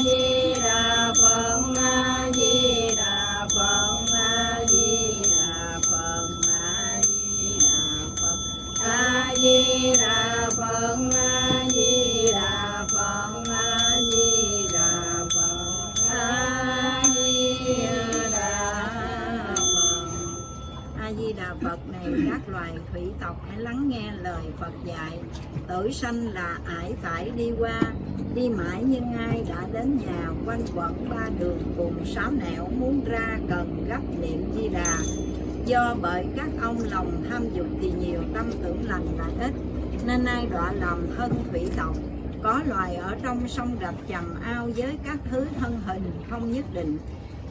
Hare phật dạy, tử sanh là ải phải đi qua, đi mãi nhưng ai đã đến nhà, quanh quẩn ba đường cùng sáu nẻo muốn ra cần gấp niệm di đà. Do bởi các ông lòng tham dục thì nhiều tâm tưởng lành là ít, nên ai đọa lòng thân thủy tộc. Có loài ở trong sông rập chầm ao với các thứ thân hình không nhất định,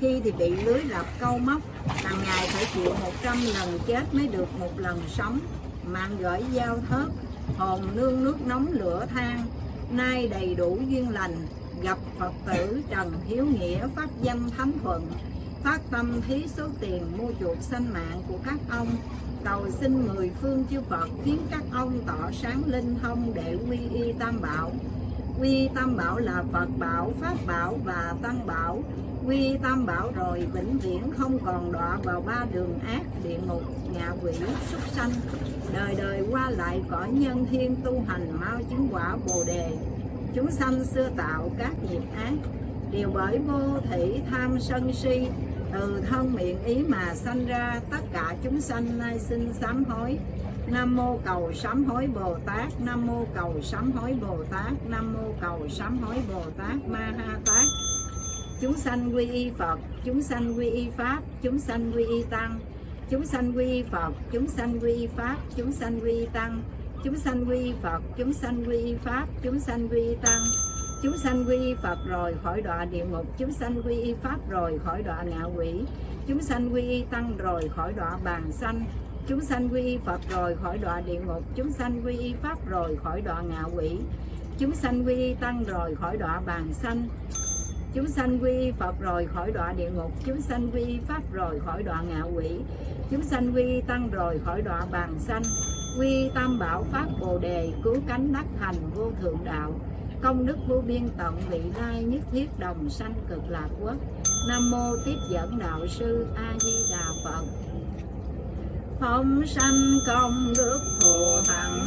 khi thì bị lưới lập câu móc hàng ngày phải chịu 100 lần chết mới được một lần sống mạng gửi giao thớt hồn nương nước nóng lửa than, nay đầy đủ duyên lành, gặp phật tử trần hiếu nghĩa pháp danh thánh thuận, phát tâm thí số tiền mua chuộc sanh mạng của các ông. Cầu xin mười phương chư Phật khiến các ông tỏ sáng linh thông để quy y tam bảo. Quy tam bảo là Phật bảo, Pháp bảo và Tăng bảo quy tam bảo rồi, vĩnh viễn không còn đọa vào ba đường ác địa ngục ngạ quỷ, súc sanh. Đời đời qua lại cõi nhân thiên tu hành mau chứng quả bồ đề. Chúng sanh xưa tạo các nghiệp ác, đều bởi vô thị tham sân si. Từ thân miệng ý mà sanh ra, tất cả chúng sanh nay xin sám hối. Nam mô cầu sám hối Bồ Tát, Nam mô cầu sám hối Bồ Tát, Nam mô cầu sám hối Bồ Tát Ma Ha chúng sanh quy y Phật chúng sanh quy y Pháp chúng sanh quy y Tăng chúng sanh quy y Phật chúng sanh quy y Pháp chúng sanh quy y Tăng chúng sanh quy y Phật chúng sanh quy y Pháp chúng sanh quy y Tăng chúng sanh quy y Phật rồi khỏi đọa địa ngục chúng sanh quy y Pháp rồi khỏi đọa ngạ quỷ chúng sanh quy y Tăng rồi khỏi đọa bàn sanh chúng sanh quy y Phật rồi khỏi đọa địa ngục chúng sanh quy y Pháp rồi khỏi đọa ngạ quỷ chúng sanh quy y Tăng rồi khỏi đọa bàn sanh chúng sanh quy Phật rồi khỏi đọa địa ngục, chúng sanh quy Pháp rồi khỏi đọa ngạ quỷ, chúng sanh quy Tăng rồi khỏi đọa bàn sanh, quy tam bảo Pháp Bồ Đề, cứu cánh đắc thành vô thượng đạo. Công đức vô biên tận, vị lai nhất thiết đồng sanh cực lạc quốc. Nam mô tiếp dẫn đạo sư a di đà phật. Phóng sanh công đức thù thắng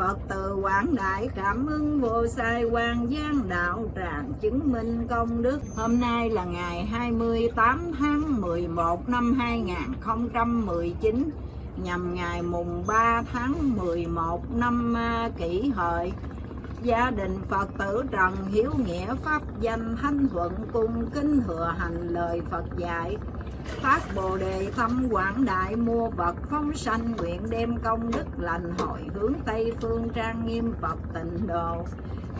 Phật từ quảng đại cảm ơn vô sai quan giang đạo tràng chứng minh công đức. Hôm nay là ngày 28 tháng 11 năm 2019 Nhằm ngày mùng 3 tháng 11 năm à, kỷ hợi. Gia đình Phật tử Trần Hiếu Nghĩa Pháp danh Thanh Thuận cung kính thừa hành lời Phật dạy. Phát Bồ Đề thâm quảng đại mua vật phóng sanh nguyện đem công đức lành hội hướng Tây phương trang nghiêm Phật tịnh độ.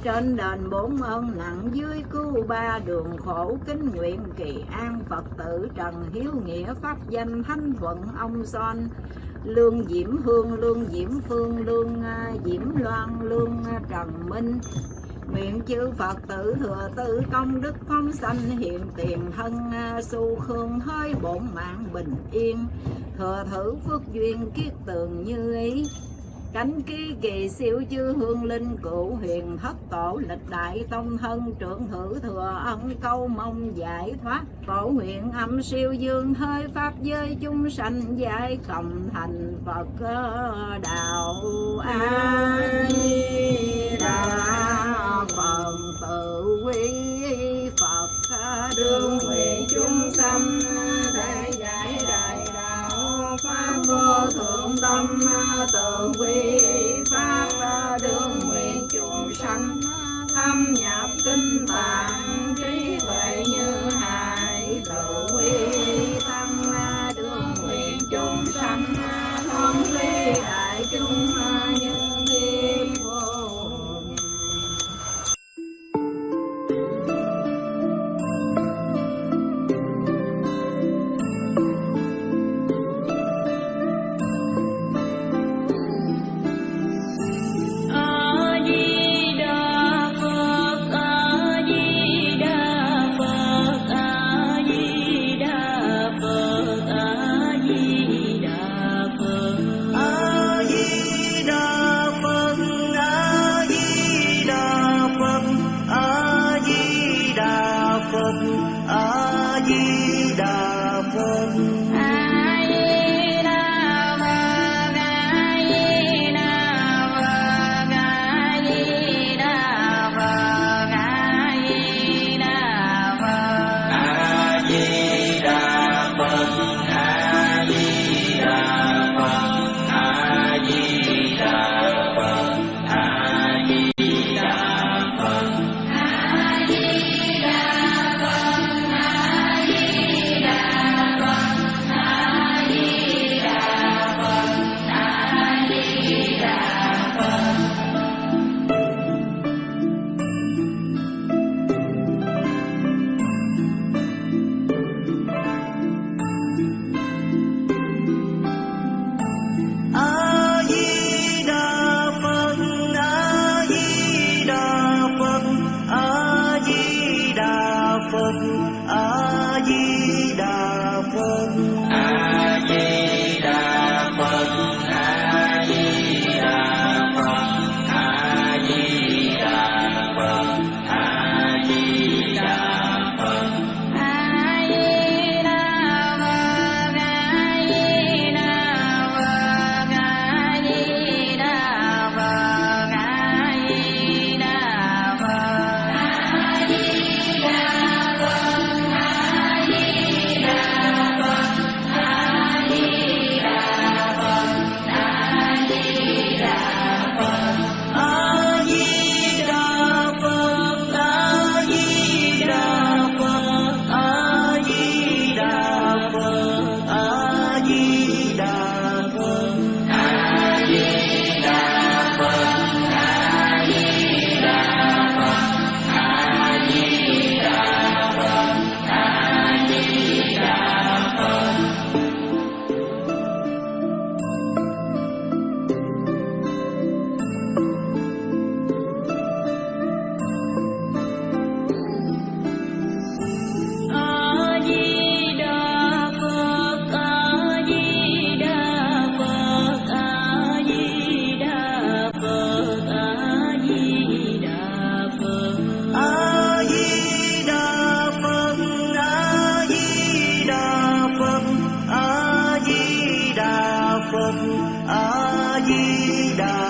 Trên đền bốn ơn nặng dưới cứu ba đường khổ kính nguyện kỳ an Phật tử Trần Hiếu Nghĩa Pháp danh Thanh Thuận ông Son. Lương Diễm Hương, Lương Diễm Phương, Lương à, Diễm Loan, Lương à, Trần Minh Nguyện chư Phật tử thừa tư công đức phong sanh hiện tiền thân à, su khương hơi bổn mạng bình yên. Thừa thử phước duyên kiết tường như ý. Cánh ký kỳ siêu chư hương linh cựu huyền thất tổ lịch đại tông thân trưởng thử thừa ân câu mong giải thoát. Phổ nguyện âm siêu dương hơi pháp giới chúng sanh giải cộng thành Phật à, đạo A đạo quy Phật đương nguyện chúng sanh thể giải đại đạo, pháp vô thượng tâm, tự quy phật a di đà phật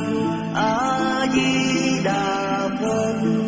Phật A Di Đà Phật